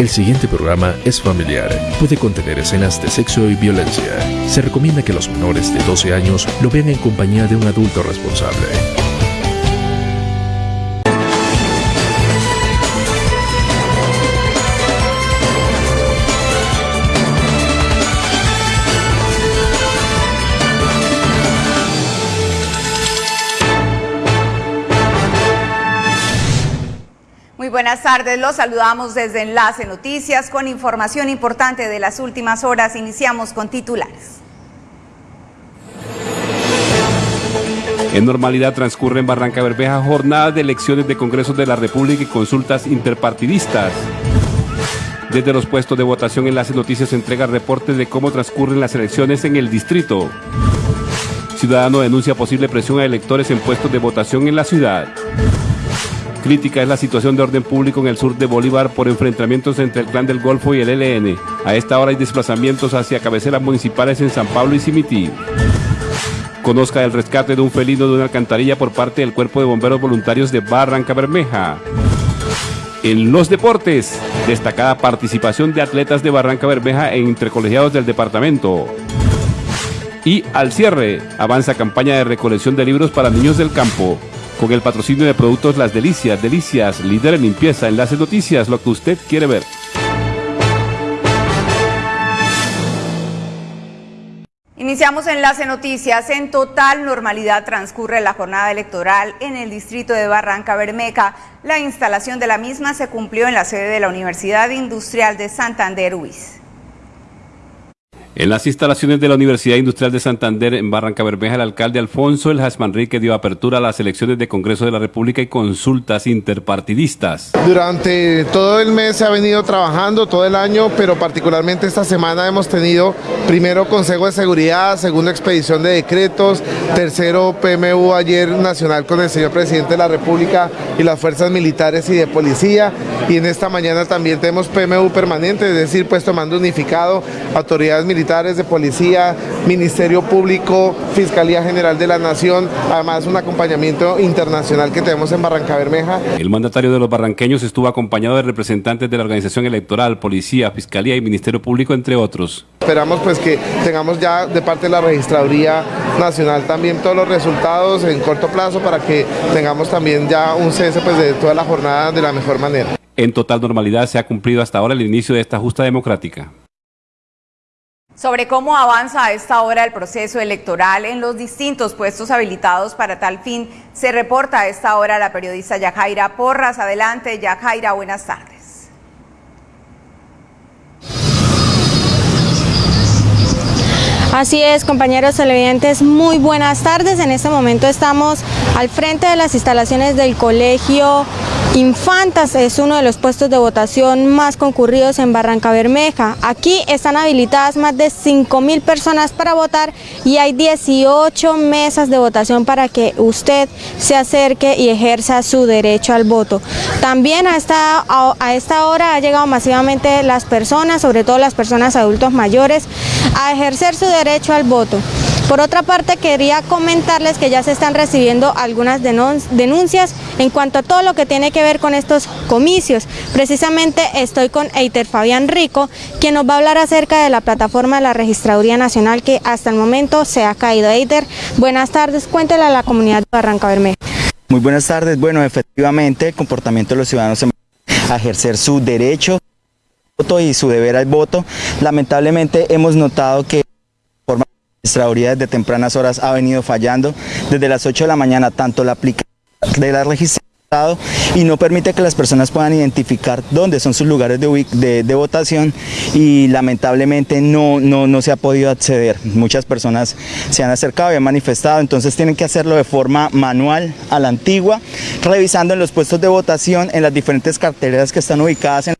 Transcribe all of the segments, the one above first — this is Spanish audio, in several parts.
El siguiente programa es familiar. Puede contener escenas de sexo y violencia. Se recomienda que los menores de 12 años lo vean en compañía de un adulto responsable. Tardes, los saludamos desde Enlace Noticias con información importante de las últimas horas. Iniciamos con titulares. En normalidad transcurre en Barranca Bermeja jornadas de elecciones de congresos de la República y consultas interpartidistas. Desde los puestos de votación Enlace Noticias entrega reportes de cómo transcurren las elecciones en el distrito. Ciudadano denuncia posible presión a electores en puestos de votación en la ciudad. Crítica es la situación de orden público en el sur de Bolívar por enfrentamientos entre el Clan del Golfo y el ELN. A esta hora hay desplazamientos hacia cabeceras municipales en San Pablo y Cimití. Conozca el rescate de un felino de una alcantarilla por parte del Cuerpo de Bomberos Voluntarios de Barranca Bermeja. En los deportes, destacada participación de atletas de Barranca Bermeja en intercolegiados del departamento. Y al cierre, avanza campaña de recolección de libros para niños del campo con el patrocinio de productos Las Delicias, Delicias, líder en limpieza, enlace noticias, lo que usted quiere ver. Iniciamos Enlace Noticias. En total normalidad transcurre la jornada electoral en el distrito de Barranca Bermeja. La instalación de la misma se cumplió en la sede de la Universidad Industrial de Santander, UIS. En las instalaciones de la Universidad Industrial de Santander en Barranca Bermeja, el alcalde Alfonso El Manrique dio apertura a las elecciones de Congreso de la República y consultas interpartidistas. Durante todo el mes se ha venido trabajando, todo el año, pero particularmente esta semana hemos tenido primero Consejo de Seguridad, segundo expedición de decretos, tercero PMU ayer nacional con el señor presidente de la República y las fuerzas militares y de policía, y en esta mañana también tenemos PMU permanente, es decir, puesto mando unificado, autoridades militares militares, de policía, Ministerio Público, Fiscalía General de la Nación, además un acompañamiento internacional que tenemos en Barranca Bermeja. El mandatario de los barranqueños estuvo acompañado de representantes de la organización electoral, policía, fiscalía y Ministerio Público, entre otros. Esperamos pues que tengamos ya de parte de la Registraduría Nacional también todos los resultados en corto plazo para que tengamos también ya un cese pues, de toda la jornada de la mejor manera. En total normalidad se ha cumplido hasta ahora el inicio de esta justa democrática. Sobre cómo avanza a esta hora el proceso electoral en los distintos puestos habilitados para tal fin, se reporta a esta hora la periodista Yajaira Porras. Adelante, Yajaira, buenas tardes. Así es, compañeros televidentes, muy buenas tardes. En este momento estamos al frente de las instalaciones del Colegio Infantas, es uno de los puestos de votación más concurridos en Barranca Bermeja. Aquí están habilitadas más de 5 mil personas para votar y hay 18 mesas de votación para que usted se acerque y ejerza su derecho al voto. También a esta, a esta hora ha llegado masivamente las personas, sobre todo las personas adultos mayores, a ejercer su derecho al voto. Por otra parte, quería comentarles que ya se están recibiendo algunas denuncias en cuanto a todo lo que tiene que ver con estos comicios. Precisamente estoy con Eiter Fabián Rico, quien nos va a hablar acerca de la plataforma de la Registraduría Nacional que hasta el momento se ha caído. Eiter, buenas tardes, cuéntele a la comunidad de Barranca Bermeja. Muy buenas tardes, bueno, efectivamente el comportamiento de los ciudadanos a ejercer su derecho y su deber al voto. Lamentablemente hemos notado que registraduría desde tempranas horas ha venido fallando. Desde las 8 de la mañana, tanto la aplicación de la registración y no permite que las personas puedan identificar dónde son sus lugares de, de, votación y lamentablemente no, no, no, se ha podido acceder. Muchas personas se han acercado y han manifestado, entonces tienen que hacerlo de forma manual a la antigua, revisando en los puestos de votación en las diferentes carteleras que están ubicadas en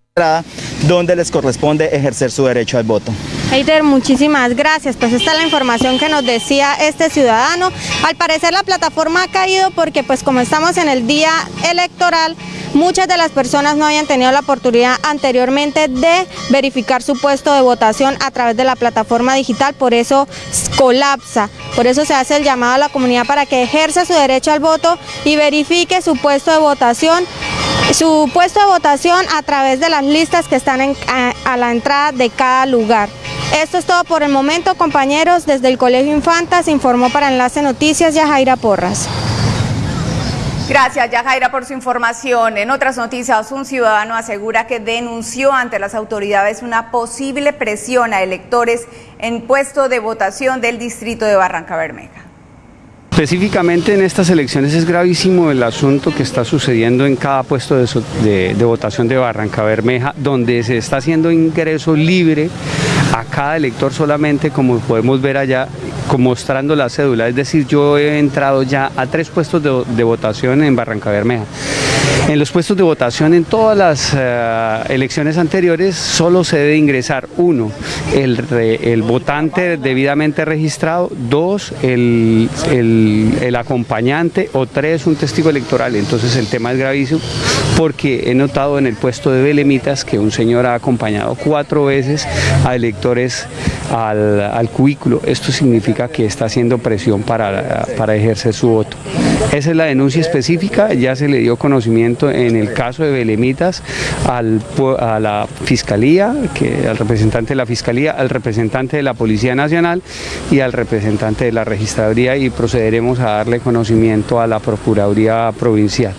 donde les corresponde ejercer su derecho al voto. Heider, muchísimas gracias. Pues esta es la información que nos decía este ciudadano. Al parecer la plataforma ha caído porque pues como estamos en el día electoral, muchas de las personas no habían tenido la oportunidad anteriormente de verificar su puesto de votación a través de la plataforma digital, por eso colapsa. Por eso se hace el llamado a la comunidad para que ejerza su derecho al voto y verifique su puesto de votación su puesto de votación a través de las listas que están a, a la entrada de cada lugar. Esto es todo por el momento, compañeros. Desde el Colegio Infantas informó para Enlace Noticias Yajaira Porras. Gracias, Yajaira, por su información. En otras noticias, un ciudadano asegura que denunció ante las autoridades una posible presión a electores en puesto de votación del distrito de Barranca Bermeja. Específicamente en estas elecciones es gravísimo el asunto que está sucediendo en cada puesto de, votación de Barranca Bermeja, donde se está haciendo ingreso libre a cada elector solamente, como podemos ver allá, mostrando la cédula. Es decir, yo he entrado ya a tres puestos de, de votación en Barranca Bermeja. En los puestos de votación en todas las uh, elecciones anteriores solo se debe ingresar uno, el, votante debidamente registrado, dos, el, acompañante o tres, un testigo electoral. Entonces el tema es gravísimo porque he notado en el puesto de Belemitas que un señor ha acompañado cuatro veces a electores al, al cubículo. Esto significa que está haciendo presión para ejercer su voto. Esa es la denuncia específica, ya se le dio conocimiento en el caso de Belemitas a la Fiscalía, al representante de la Fiscalía, al representante de la Policía Nacional y al representante de la Registraduría y procederemos a darle conocimiento a la Procuraduría Provincial.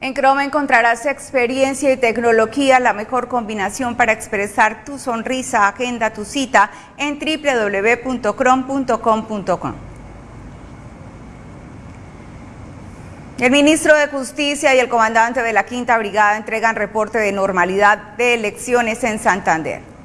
En Chrome encontrarás experiencia y tecnología, la mejor combinación para expresar tu sonrisa. Agenda tu cita en www.chrome.com.com. El ministro de Justicia y el comandante de la Quinta Brigada entregan reporte de normalidad de elecciones en Santander.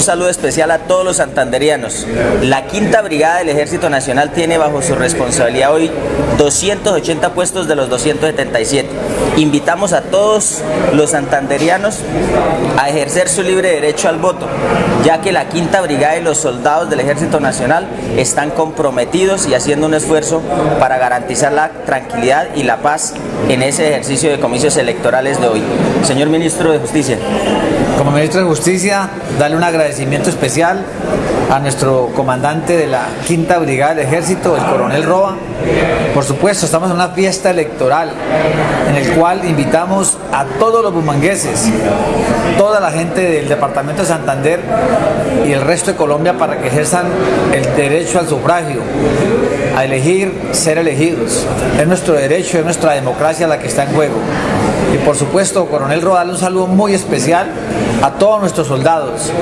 Un saludo especial a todos los santanderianos. La Quinta Brigada del Ejército Nacional tiene bajo su responsabilidad hoy 280 puestos de los 277. Invitamos a todos los santanderianos a ejercer su libre derecho al voto, ya que la Quinta Brigada y los soldados del Ejército Nacional están comprometidos y haciendo un esfuerzo para garantizar la tranquilidad y la paz en ese ejercicio de comicios electorales de hoy. Señor Ministro de Justicia. Como Ministro de Justicia, darle un agradecimiento especial a nuestro comandante de la Quinta Brigada del Ejército, el coronel Roa. Por supuesto, estamos en una fiesta electoral en el cual invitamos a todos los bumangueses, toda la gente del departamento de Santander y el resto de Colombia para que ejerzan el derecho al sufragio, a elegir ser elegidos. Es nuestro derecho, es nuestra democracia la que está en juego. Y por supuesto, coronel Roa, un saludo muy especial a todos nuestros soldados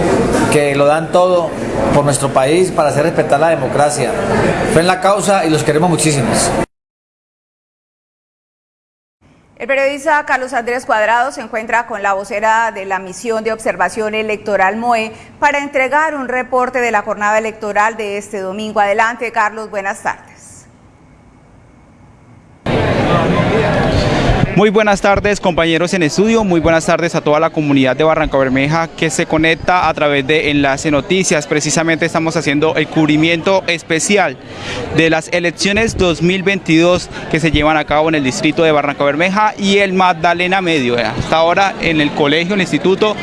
que lo dan todo por nuestro país para hacer respetar la democracia. Fue en la causa y los queremos muchísimos. El periodista Carlos Andrés Cuadrado se encuentra con la vocera de la misión de observación electoral MOE para entregar un reporte de la jornada electoral de este domingo. Adelante, Carlos, buenas tardes. Muy buenas tardes compañeros en estudio, muy buenas tardes a toda la comunidad de Barranca Bermeja que se conecta a través de Enlace Noticias. Precisamente estamos haciendo el cubrimiento especial de las elecciones 2022 que se llevan a cabo en el distrito de Barranca Bermeja y el Magdalena Medio. Hasta ahora en el colegio, el instituto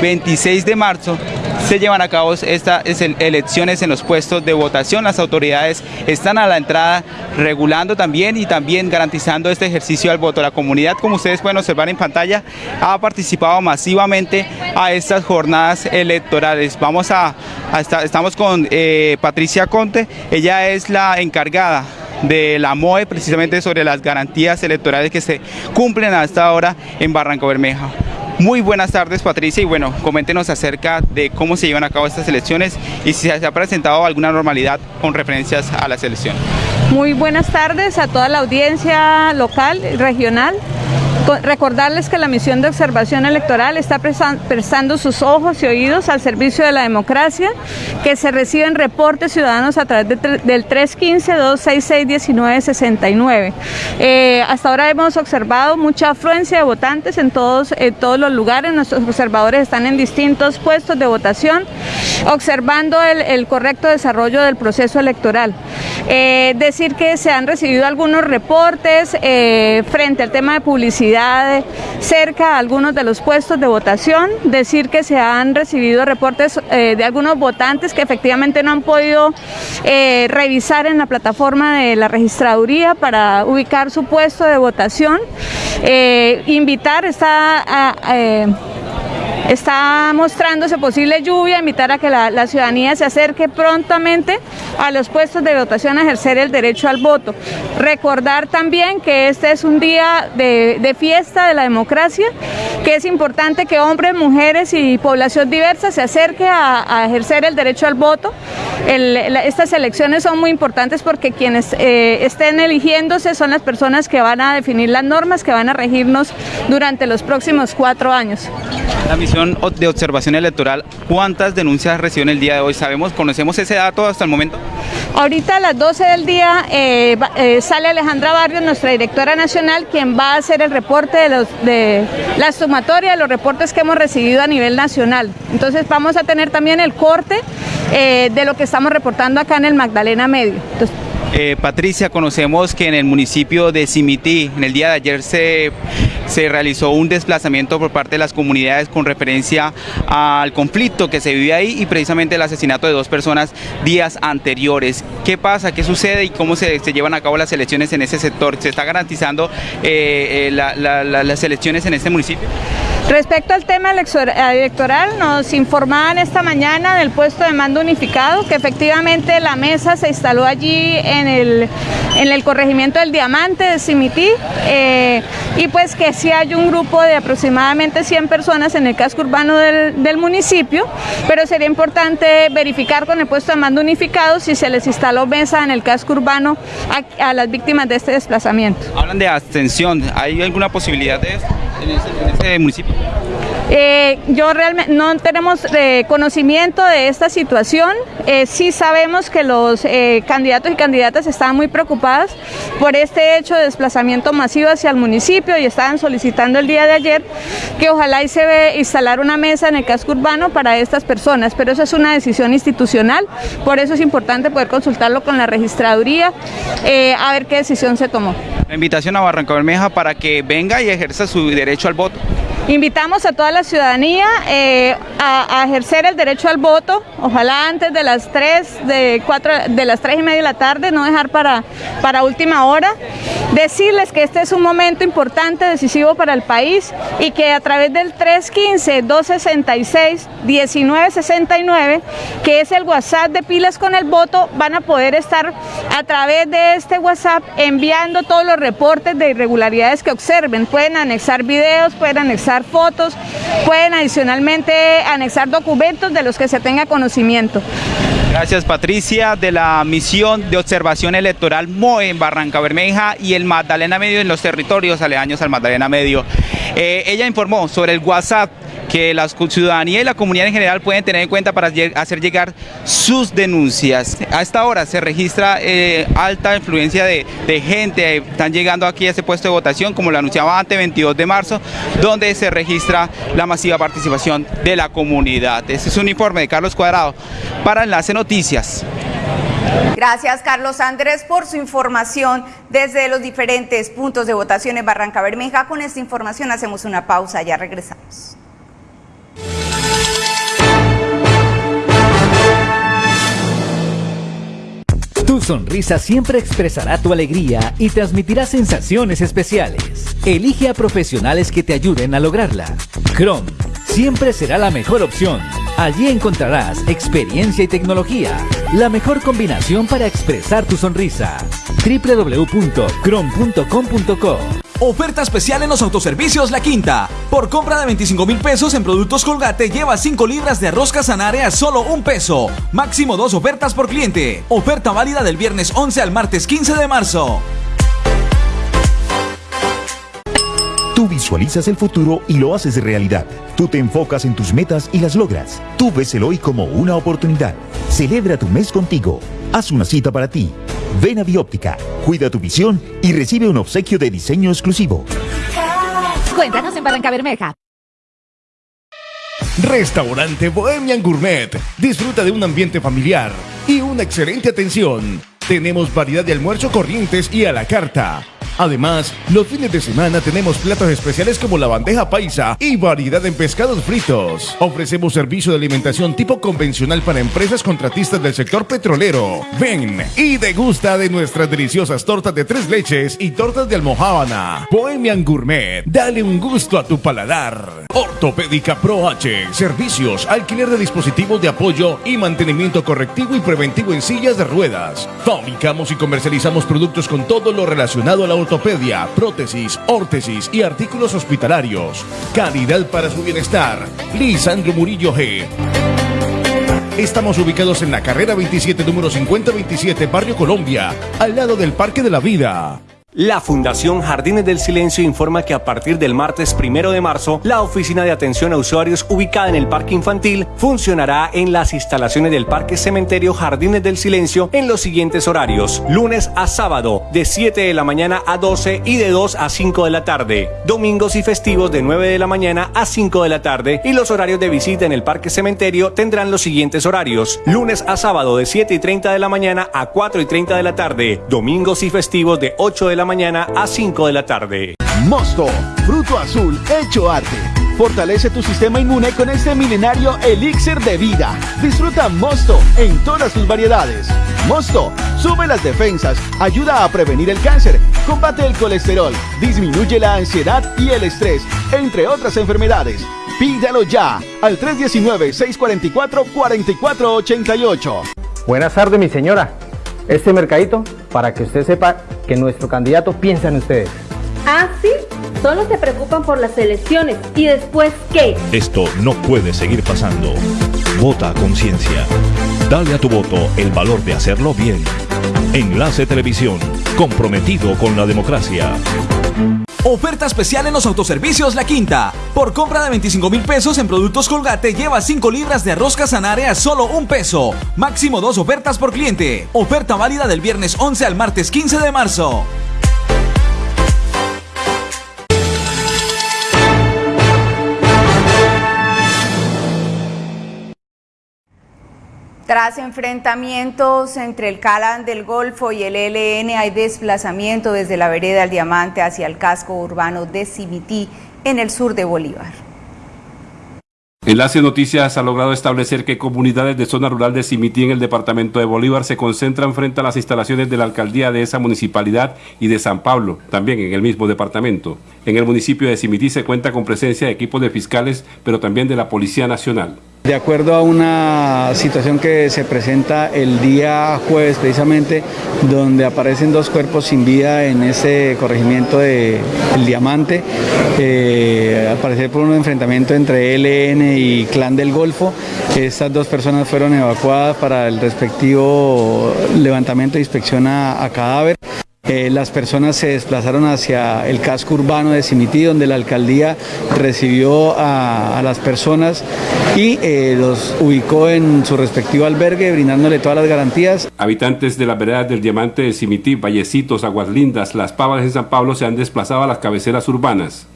26 de marzo se llevan a cabo estas elecciones en los puestos de votación. Las autoridades están a la entrada regulando también y también garantizando este ejercicio al voto. La comunidad, como ustedes pueden observar en pantalla, ha participado masivamente a estas jornadas electorales. Vamos a, estamos con eh, Patricia Conte, ella es la encargada de la MOE precisamente sobre las garantías electorales que se cumplen hasta ahora en Barranco Bermeja. Muy buenas tardes Patricia y bueno, coméntenos acerca de cómo se llevan a cabo estas elecciones y si se ha presentado alguna normalidad con referencias a las elecciones. Muy buenas tardes a toda la audiencia local, regional. Recordarles que la misión de observación electoral está prestando sus ojos y oídos al servicio de la democracia, que se reciben reportes ciudadanos a través de, del 315-266-1969. Eh, hasta ahora hemos observado mucha afluencia de votantes en todos, en todos los lugares, nuestros observadores están en distintos puestos de votación, observando el, el correcto desarrollo del proceso electoral. Eh, decir que se han recibido algunos reportes eh, frente al tema de publicidad cerca a algunos de los puestos de votación, decir que se han recibido reportes eh, de algunos votantes que efectivamente no han podido eh, revisar en la plataforma de la registraduría para ubicar su puesto de votación Eh, invitar está... está mostrándose posible lluvia, invitar a que la, ciudadanía se acerque prontamente a los puestos de votación a ejercer el derecho al voto. Recordar también que este es un día de, fiesta de la democracia, que es importante que hombres, mujeres y población diversa se acerque a, ejercer el derecho al voto. estas elecciones son muy importantes porque quienes eh, estén eligiéndose son las personas que van a definir las normas que van a regirnos durante los próximos cuatro años. La misión de observación electoral, ¿cuántas denuncias reciben el día de hoy? ¿Sabemos, conocemos ese dato hasta el momento? Ahorita a las 12 del día eh, eh, sale Alejandra Barrios, nuestra directora nacional, quien va a hacer el reporte de, los, de la sumatoria de los reportes que hemos recibido a nivel nacional. Entonces vamos a tener también el corte eh, de lo que estamos reportando acá en el Magdalena Medio. Eh, Patricia, conocemos que en el municipio de Simití, en el día de ayer se, se realizó un desplazamiento por parte de las comunidades con referencia al conflicto que se vive ahí y precisamente el asesinato de dos personas días anteriores. ¿Qué pasa? ¿Qué sucede y cómo se, llevan a cabo las elecciones en ese sector? ¿Se está garantizando eh, las elecciones en este municipio? Respecto al tema electoral, nos informaban esta mañana del puesto de mando unificado que efectivamente la mesa se instaló allí en el, en el corregimiento del Diamante de Simití eh, y pues que sí hay un grupo de aproximadamente 100 personas en el casco urbano del, municipio, pero sería importante verificar con el puesto de mando unificado si se les instaló mesa en el casco urbano a, las víctimas de este desplazamiento. Hablan de abstención, ¿hay alguna posibilidad de eso en este municipio? Eh, yo realmente no tenemos eh, conocimiento de esta situación. Eh, sí sabemos que los candidatos y candidatas estaban muy preocupadas por este hecho de desplazamiento masivo hacia el municipio y estaban solicitando el día de ayer que ojalá y se ve instalar una mesa en el casco urbano para estas personas, pero eso es una decisión institucional, por eso es importante poder consultarlo con la registraduría, a ver qué decisión se tomó. La invitación a Barranca Bermeja para que venga y ejerza su derecho al voto. Invitamos a toda la ciudadanía eh, a, ejercer el derecho al voto, ojalá antes de las 3, de, 4, de las 3 y media de la tarde, no dejar para, para última hora. Decirles que este es un momento importante, decisivo para el país y que a través del 315-266-1969, que es el WhatsApp de Pilas con el Voto, van a poder estar a través de este WhatsApp enviando todos los reportes de irregularidades que observen. Pueden anexar videos, pueden anexar fotos, pueden adicionalmente anexar documentos de los que se tenga conocimiento. Gracias Patricia de la misión de observación electoral MOE en Barranca Bermeja y el Magdalena Medio en los territorios aledaños al Magdalena Medio. Eh, ella informó sobre el WhatsApp que la ciudadanía y la comunidad en general pueden tener en cuenta para hacer llegar sus denuncias. A esta hora se registra eh, alta influencia de, gente, están llegando aquí a ese puesto de votación, como lo anunciaba antes, 22 de marzo, donde se registra la masiva participación de la comunidad. Este es un informe de Carlos Cuadrado para Enlace Noticias. Gracias Carlos Andrés por su información desde los diferentes puntos de votación en Barranca Bermeja. Con esta información hacemos una pausa, ya regresamos. Tu sonrisa siempre expresará tu alegría y transmitirá sensaciones especiales. Elige a profesionales que te ayuden a lograrla. Chrome siempre será la mejor opción. Allí encontrarás experiencia y tecnología, la mejor combinación para expresar tu sonrisa. www.chrome.com.co Oferta especial en los autoservicios La Quinta. Por compra de 25 mil pesos en productos Colgate, lleva 5 libras de arroz Casanare a solo un peso. Máximo dos ofertas por cliente. Oferta válida del viernes 11 al martes 15 de marzo. Tú visualizas el futuro y lo haces realidad. Tú te enfocas en tus metas y las logras. Tú ves el hoy como una oportunidad. Celebra tu mes contigo. Haz una cita para ti. Ven a Bióptica, cuida tu visión y recibe un obsequio de diseño exclusivo. Cuéntanos en Barranca Bermeja. Restaurante Bohemian Gourmet. Disfruta de un ambiente familiar y una excelente atención. Tenemos variedad de almuerzo corrientes y a la carta Además, los fines de semana tenemos platos especiales como la bandeja paisa y variedad en pescados fritos. Ofrecemos servicio de alimentación tipo convencional para empresas contratistas del sector petrolero. Ven y degusta de nuestras deliciosas tortas de tres leches y tortas de almohábana. Bohemian Gourmet, dale un gusto a tu paladar. Ortopédica Pro H, servicios, alquiler de dispositivos de apoyo y mantenimiento correctivo y preventivo en sillas de ruedas. Fabricamos y comercializamos productos con todo lo relacionado a la ortopedia, prótesis, órtesis y artículos hospitalarios. Calidad para su bienestar. Lisandro Murillo G. Estamos ubicados en la carrera 27, número 5027, Barrio Colombia, al lado del Parque de la Vida. La Fundación Jardines del Silencio informa que a partir del martes primero de marzo, la oficina de atención a usuarios ubicada en el Parque Infantil funcionará en las instalaciones del Parque Cementerio Jardines del Silencio en los siguientes horarios: lunes a sábado, de 7 de la mañana a 12 y de 2 a 5 de la tarde, domingos y festivos de 9 de la mañana a 5 de la tarde, y los horarios de visita en el Parque Cementerio tendrán los siguientes horarios: lunes a sábado, de 7 y 30 de la mañana a 4 y 30 de la tarde, domingos y festivos de 8 de la mañana a 5 de la tarde. Mosto, fruto azul hecho arte. Fortalece tu sistema inmune con este milenario elixir de vida. Disfruta Mosto en todas sus variedades. Mosto sube las defensas, ayuda a prevenir el cáncer, combate el colesterol, disminuye la ansiedad y el estrés, entre otras enfermedades. Pídalo ya al 319-644-4488. Buenas tardes, mi señora. Este mercadito para que usted sepa que nuestro candidato piensa en ustedes. Ah, sí, solo se preocupan por las elecciones y después qué. Esto no puede seguir pasando. Vota a conciencia. Dale a tu voto el valor de hacerlo bien. Enlace Televisión, comprometido con la democracia. Oferta especial en los autoservicios La Quinta. Por compra de 25 mil pesos en productos Colgate, lleva 5 libras de arroz casanare a solo un peso. Máximo dos ofertas por cliente. Oferta válida del viernes 11 al martes 15 de marzo. Tras enfrentamientos entre el Calan del Golfo y el ELN, hay desplazamiento desde la vereda del Diamante hacia el casco urbano de Cimití, en el sur de Bolívar. Enlace Noticias ha logrado establecer que comunidades de zona rural de Cimití en el departamento de Bolívar se concentran frente a las instalaciones de la alcaldía de esa municipalidad y de San Pablo, también en el mismo departamento. En el municipio de Cimití se cuenta con presencia de equipos de fiscales, pero también de la Policía Nacional. De acuerdo a una situación que se presenta el día jueves precisamente, donde aparecen dos cuerpos sin vida en ese corregimiento de El Diamante, eh, al parecer por un enfrentamiento entre ELN y Clan del Golfo, estas dos personas fueron evacuadas para el respectivo levantamiento e inspección a, a cadáver. Eh, las personas se desplazaron hacia el casco urbano de Cimití, donde la alcaldía recibió a, a las personas y eh, los ubicó en su respectivo albergue, brindándole todas las garantías. Habitantes de las veredas del Diamante de Cimití, Vallecitos, Aguas Lindas, Las Pavas en San Pablo se han desplazado a las cabeceras urbanas.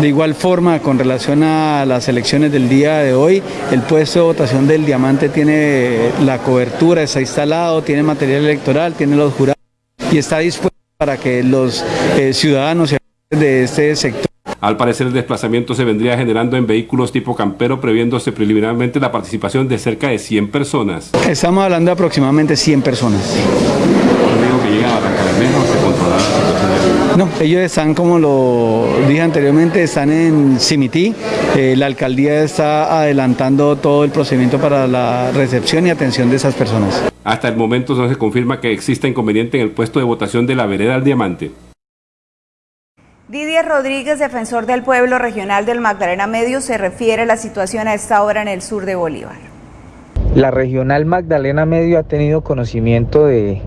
De igual forma, con relación a las elecciones del día de hoy, el puesto de votación del Diamante tiene la cobertura, está instalado, tiene material electoral, tiene los jurados y está dispuesto para que los eh, ciudadanos de este sector Al parecer el desplazamiento se vendría generando en vehículos tipo campero, previéndose preliminarmente la participación de cerca de 100 personas. Estamos hablando de aproximadamente 100 personas. No, ellos están, como lo dije anteriormente, están en Cimití. Eh, la alcaldía está adelantando todo el procedimiento para la recepción y atención de esas personas. Hasta el momento no se confirma que exista inconveniente en el puesto de votación de la vereda del Diamante. Didier Rodríguez, defensor del pueblo regional del Magdalena Medio, se refiere a la situación a esta hora en el sur de Bolívar. La regional Magdalena Medio ha tenido conocimiento de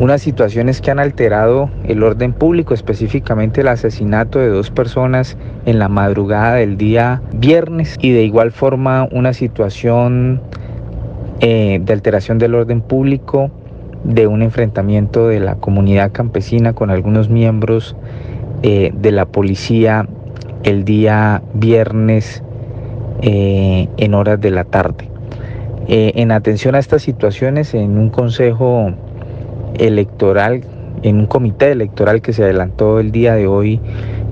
unas situaciones que han alterado el orden público, específicamente el asesinato de dos personas en la madrugada del día viernes y de igual forma una situación eh, de alteración del orden público, de un enfrentamiento de la comunidad campesina con algunos miembros eh, de la policía el día viernes eh, en horas de la tarde. en atención a estas situaciones, en un consejo electoral en un comité electoral que se adelantó el día de hoy,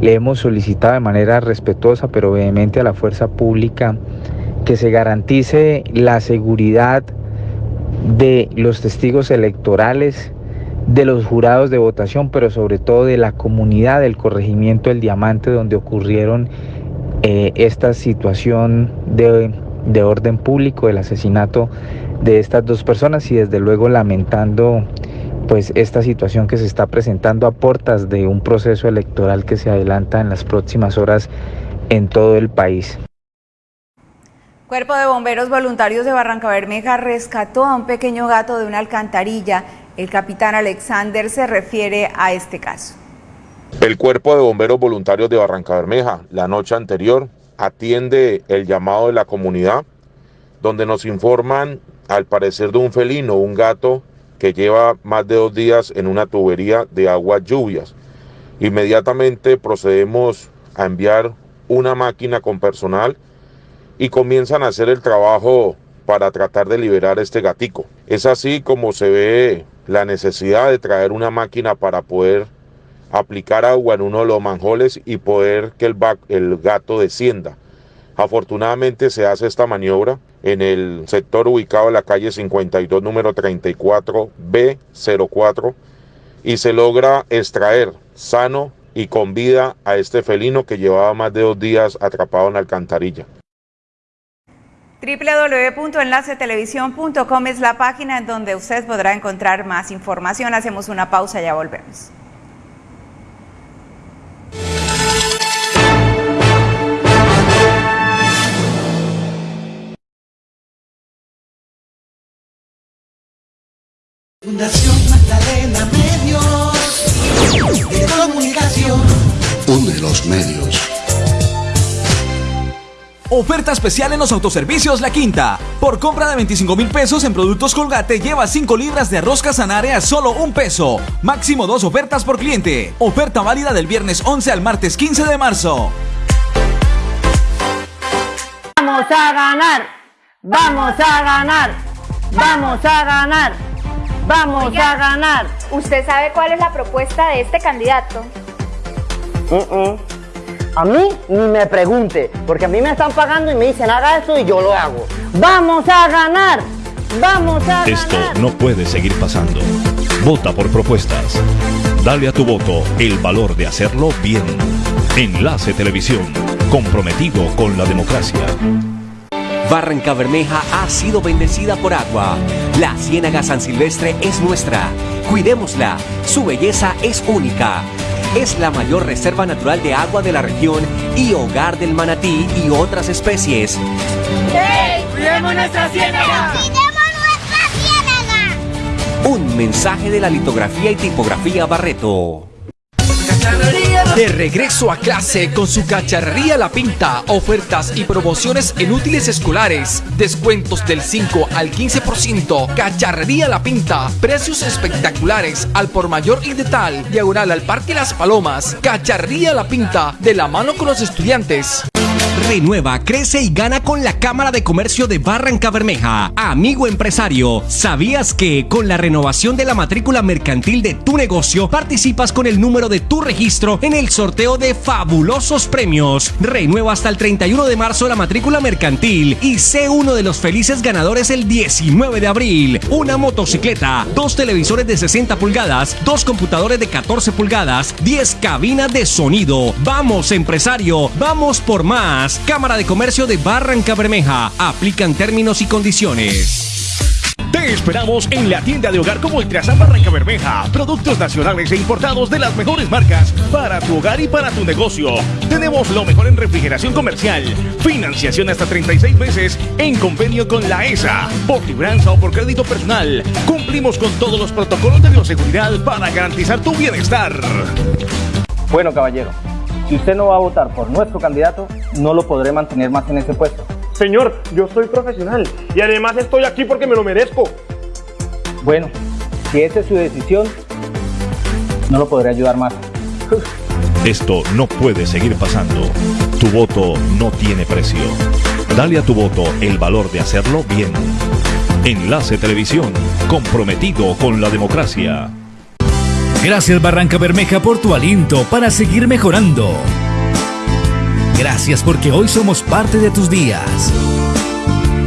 le hemos solicitado de manera respetuosa pero vehemente a la fuerza pública que se garantice la seguridad de los testigos electorales, de los jurados de votación, pero sobre todo de la comunidad del corregimiento del Diamante donde ocurrieron eh, esta situación de, de orden público, el asesinato de estas dos personas y desde luego lamentando pues esta situación que se está presentando a puertas de un proceso electoral que se adelanta en las próximas horas en todo el país. Cuerpo de Bomberos Voluntarios de Barranca Bermeja rescató a un pequeño gato de una alcantarilla. El capitán Alexander se refiere a este caso. El Cuerpo de Bomberos Voluntarios de Barranca Bermeja, la noche anterior, atiende el llamado de la comunidad, donde nos informan, al parecer, de un felino, un gato que lleva más de dos días en una tubería de aguas lluvias. Inmediatamente procedemos a enviar una máquina con personal y comienzan a hacer el trabajo para tratar de liberar este gatico. Es así como se ve la necesidad de traer una máquina para poder aplicar agua en uno de los manjoles y poder que el, el gato descienda. Afortunadamente se hace esta maniobra en el sector ubicado en la calle 52, número 34B04, y se logra extraer sano y con vida a este felino que llevaba más de dos días atrapado en la alcantarilla www.enlacetelevisión.com es la página en donde usted podrá encontrar más información. Hacemos una pausa y ya volvemos. Fundación Magdalena Medios de Comunicación. Uno de los medios. Oferta especial en los autoservicios La Quinta. Por compra de 25 mil pesos en productos Colgate, lleva 5 libras de arroz casanare a solo un peso. Máximo dos ofertas por cliente. Oferta válida del viernes 11 al martes 15 de marzo. Vamos a ganar. Vamos a ganar. Vamos a ganar. Vamos a ganar. ¿Usted sabe cuál es la propuesta de este candidato? A mí ni me pregunte, porque a mí me están pagando y me dicen haga eso y yo lo hago. ¡Vamos a ganar! ¡Vamos a ganar! Esto no puede seguir pasando. Vota por propuestas. Dale a tu voto el valor de hacerlo bien. Enlace Televisión, comprometido con la democracia. Barranca Bermeja ha sido bendecida por agua. La Ciénaga San Silvestre es nuestra. Cuidémosla. Su belleza es única. Es la mayor reserva natural de agua de la región y hogar del manatí y otras especies. ¡Hey! ¡Cuidemos nuestra ciénaga! ¡Cuidemos nuestra ciénaga! Un mensaje de la litografía y tipografía Barreto. De regreso a clase con su cacharrería La Pinta, ofertas y promociones en útiles escolares, descuentos del 5 al 15%, cacharrería La Pinta, precios espectaculares al por mayor y de tal, diagonal al Parque Las Palomas, cacharrería La Pinta, de la mano con los estudiantes. Renueva, crece y gana con la Cámara de Comercio de Barranca Bermeja. Amigo empresario, ¿sabías que con la renovación de la matrícula mercantil de tu negocio participas con el número de tu registro en el sorteo de fabulosos premios? Renueva hasta el 31 de marzo la matrícula mercantil y sé uno de los felices ganadores el 19 de abril. Una motocicleta, dos televisores de 60 pulgadas, dos computadores de 14 pulgadas, 10 cabinas de sonido. Vamos empresario, vamos por más. Cámara de Comercio de Barranca Bermeja. Aplican términos y condiciones. Te esperamos en la tienda de hogar como Ultrasan Barranca Bermeja. Productos nacionales e importados de las mejores marcas para tu hogar y para tu negocio. Tenemos lo mejor en refrigeración comercial. Financiación hasta 36 meses en convenio con la ESA. Por libranza o por crédito personal. Cumplimos con todos los protocolos de bioseguridad para garantizar tu bienestar. Bueno, caballero, si usted no va a votar por nuestro candidato, no lo podré mantener más en ese puesto. Señor, yo soy profesional y además estoy aquí porque me lo merezco. Bueno, si esa es su decisión, no lo podré ayudar más. Esto no puede seguir pasando. Tu voto no tiene precio. Dale a tu voto el valor de hacerlo bien. Enlace Televisión, comprometido con la democracia. Gracias Barranca Bermeja por tu aliento para seguir mejorando. Gracias porque hoy somos parte de tus días.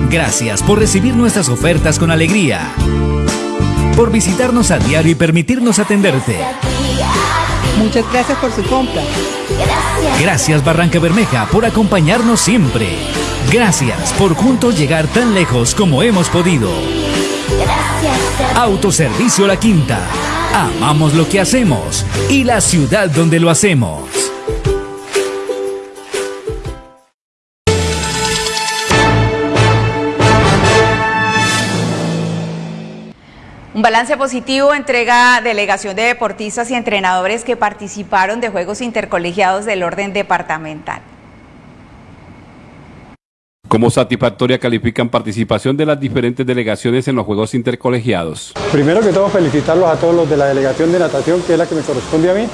Gracias por recibir nuestras ofertas con alegría. Por visitarnos a diario y permitirnos atenderte. Muchas gracias por su compra. Gracias Barranca Bermeja por acompañarnos siempre. Gracias por juntos llegar tan lejos como hemos podido. Autoservicio La Quinta. Amamos lo que hacemos y la ciudad donde lo hacemos. Un balance positivo entrega delegación de deportistas y entrenadores que participaron de Juegos Intercolegiados del orden departamental. Como satisfactoria califican participación de las diferentes delegaciones en los Juegos Intercolegiados. Primero que todo felicitarlos a todos los de la delegación de natación, que es la que me corresponde a mí.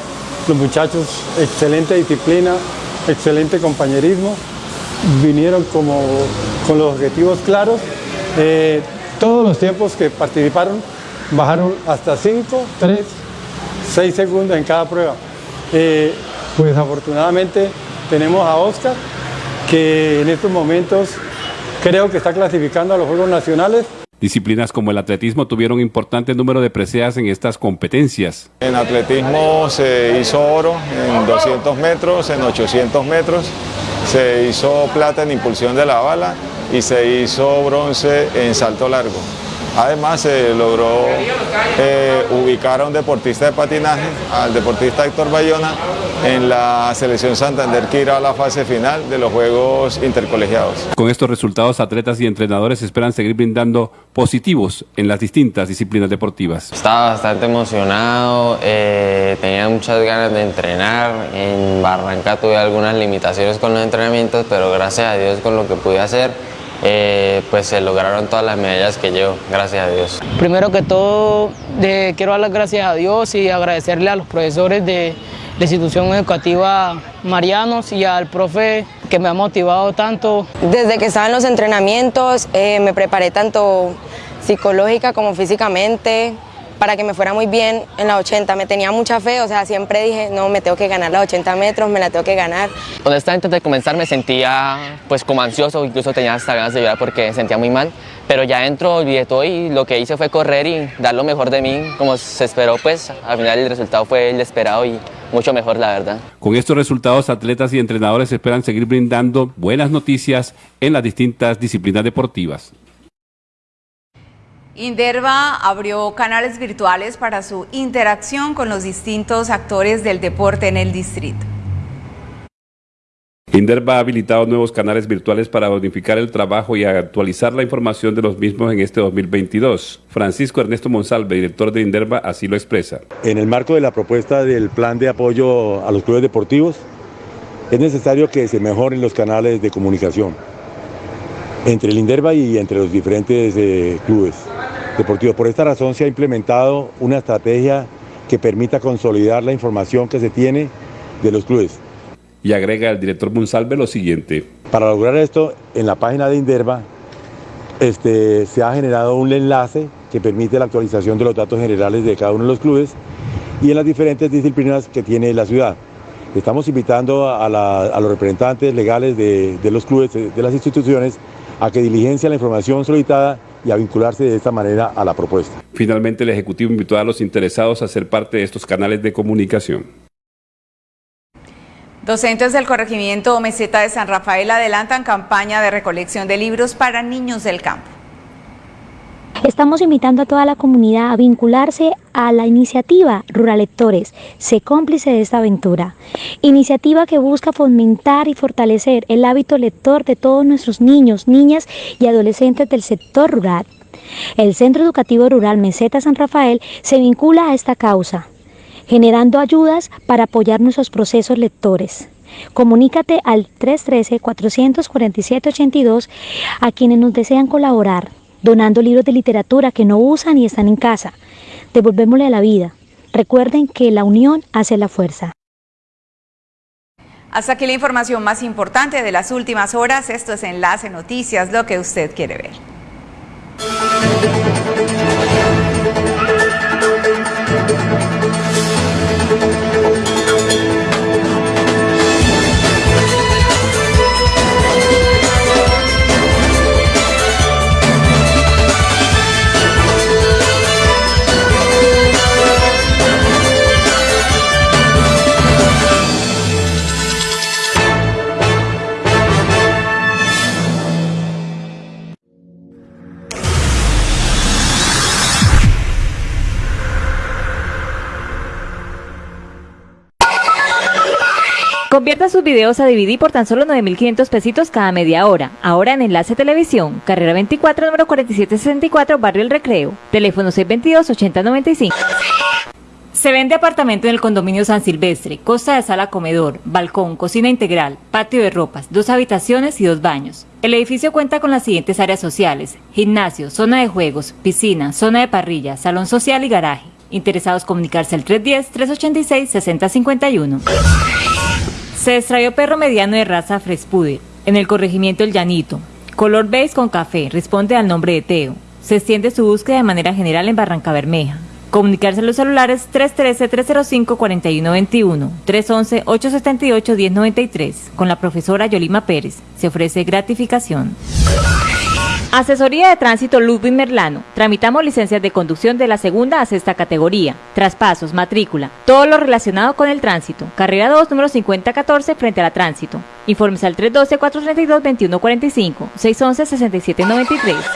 Los muchachos, excelente disciplina, excelente compañerismo, vinieron como, con los objetivos claros. Eh, todos los tiempos que participaron bajaron hasta 5, 3, 6 segundos en cada prueba. Eh, pues afortunadamente tenemos a Oscar, que en estos momentos creo que está clasificando a los Juegos Nacionales. Disciplinas como el atletismo tuvieron importante número de preseas en estas competencias. En atletismo se hizo oro en 200 metros, en 800 metros, se hizo plata en impulsión de la bala y se hizo bronce en salto largo. Además se logró eh, ubicar a un deportista de patinaje, al deportista Héctor Bayona, en la selección Santander que irá a la fase final de los Juegos Intercolegiados. Con estos resultados, atletas y entrenadores esperan seguir brindando positivos en las distintas disciplinas deportivas. Estaba bastante emocionado, eh, tenía muchas ganas de entrenar, en Barranca tuve algunas limitaciones con los entrenamientos, pero gracias a Dios con lo que pude hacer, eh, pues se lograron todas las medallas que llevo, gracias a Dios. Primero que todo, quiero dar las gracias a Dios y agradecerle a los profesores de la institución educativa Marianos y al profe que me ha motivado tanto. Desde que estaba en los entrenamientos eh, me preparé tanto psicológica como físicamente, para que me fuera muy bien en la 80. Me tenía mucha fe, o sea, siempre dije, no, me tengo que ganar la 80 metros, me la tengo que ganar. Honestamente, antes de comenzar me sentía pues como ansioso, incluso tenía hasta ganas de llorar porque sentía muy mal, pero ya dentro olvidé todo y lo que hice fue correr y dar lo mejor de mí, como se esperó, pues al final el resultado fue el esperado y mucho mejor, la verdad. Con estos resultados, atletas y entrenadores esperan seguir brindando buenas noticias en las distintas disciplinas deportivas. Inderva abrió canales virtuales para su interacción con los distintos actores del deporte en el distrito. Inderva ha habilitado nuevos canales virtuales para unificar el trabajo y actualizar la información de los mismos en este 2022. Francisco Ernesto Monsalve, director de Inderva, así lo expresa. En el marco de la propuesta del plan de apoyo a los clubes deportivos, es necesario que se mejoren los canales de comunicación entre el Inderva y entre los diferentes eh, clubes deportivos. Por esta razón se ha implementado una estrategia que permita consolidar la información que se tiene de los clubes. Y agrega el director Monsalve lo siguiente. Para lograr esto, en la página de Inderva este, se ha generado un enlace que permite la actualización de los datos generales de cada uno de los clubes y en las diferentes disciplinas que tiene la ciudad. Estamos invitando a, los representantes legales de, de los clubes, de las instituciones, a que diligencia la información solicitada y a vincularse de esta manera a la propuesta. Finalmente, el Ejecutivo invitó a los interesados a ser parte de estos canales de comunicación. Docentes del corregimiento Meseta de San Rafael adelantan campaña de recolección de libros para niños del campo. Estamos invitando a toda la comunidad a vincularse a la iniciativa Rural Lectores, sé cómplice de esta aventura. Iniciativa que busca fomentar y fortalecer el hábito lector de todos nuestros niños, niñas y adolescentes del sector rural. El Centro Educativo Rural Meseta San Rafael se vincula a esta causa, generando ayudas para apoyar nuestros procesos lectores. Comunícate al 313-447-82 a quienes nos desean colaborar donando libros de literatura que no usan y están en casa. Devolvémosle a la vida. Recuerden que la unión hace la fuerza. Hasta aquí la información más importante de las últimas horas. Esto es Enlace Noticias, lo que usted quiere ver. Convierta sus videos a DVD por tan solo 9.500 pesitos cada media hora. Ahora en Enlace Televisión, carrera 24, número 4764, Barrio El Recreo. Teléfono 622-8095. Se vende apartamento en el condominio San Silvestre, costa de sala comedor, balcón, cocina integral, patio de ropas, dos habitaciones y dos baños. El edificio cuenta con las siguientes áreas sociales, gimnasio, zona de juegos, piscina, zona de parrilla, salón social y garaje. Interesados comunicarse al 310-386-6051. Se extrayó perro mediano de raza Frespuder en el corregimiento El Llanito. Color beige con café, responde al nombre de Teo. Se extiende su búsqueda de manera general en Barranca Bermeja. Comunicarse a los celulares 313-305-4121, 311-878-1093. Con la profesora Yolima Pérez. Se ofrece gratificación. Asesoría de Tránsito Ludwig Merlano. Tramitamos licencias de conducción de la segunda a sexta categoría. Traspasos, matrícula, todo lo relacionado con el tránsito. Carrera 2, número 5014, frente a la tránsito. Informes al 312-432-2145, 611-6793.